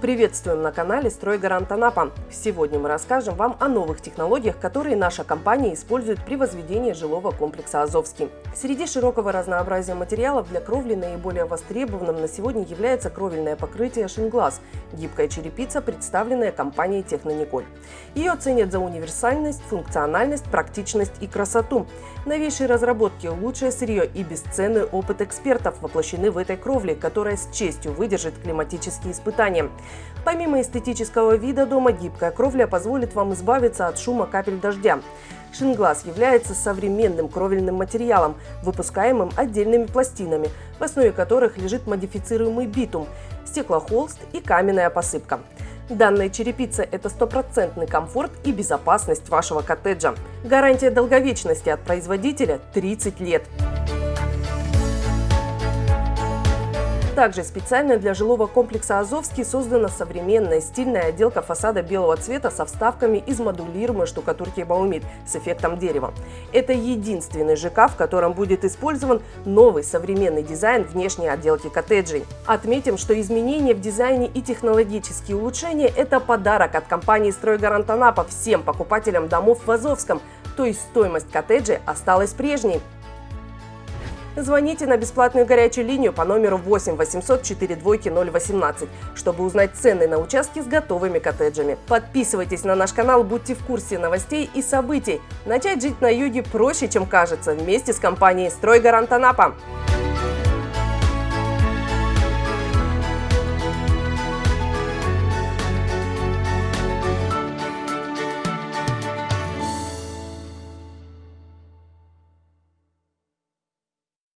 Приветствуем на канале «Стройгарант Анапа». Сегодня мы расскажем вам о новых технологиях, которые наша компания использует при возведении жилого комплекса «Азовский». Среди широкого разнообразия материалов для кровли наиболее востребованным на сегодня является кровельное покрытие «Шинглаз» – гибкая черепица, представленная компанией «Технониколь». Ее ценят за универсальность, функциональность, практичность и красоту. Новейшие разработки, лучшее сырье и бесценный опыт экспертов воплощены в этой кровле, которая с честью выдержит климатические испытания. Помимо эстетического вида дома, гибкая кровля позволит вам избавиться от шума капель дождя. Шинглаз является современным кровельным материалом, выпускаемым отдельными пластинами, в основе которых лежит модифицируемый битум, стеклохолст и каменная посыпка. Данная черепица – это стопроцентный комфорт и безопасность вашего коттеджа. Гарантия долговечности от производителя – 30 лет. Также специально для жилого комплекса «Азовский» создана современная стильная отделка фасада белого цвета со вставками из модулируемой штукатурки Баумит с эффектом дерева. Это единственный ЖК, в котором будет использован новый современный дизайн внешней отделки коттеджей. Отметим, что изменения в дизайне и технологические улучшения – это подарок от компании «Стройгарант Анапа» всем покупателям домов в Азовском, то есть стоимость коттеджей осталась прежней. Звоните на бесплатную горячую линию по номеру 8 800 4 двойки 018, чтобы узнать цены на участки с готовыми коттеджами. Подписывайтесь на наш канал, будьте в курсе новостей и событий. Начать жить на юге проще, чем кажется, вместе с компанией «Стройгарант Анапа».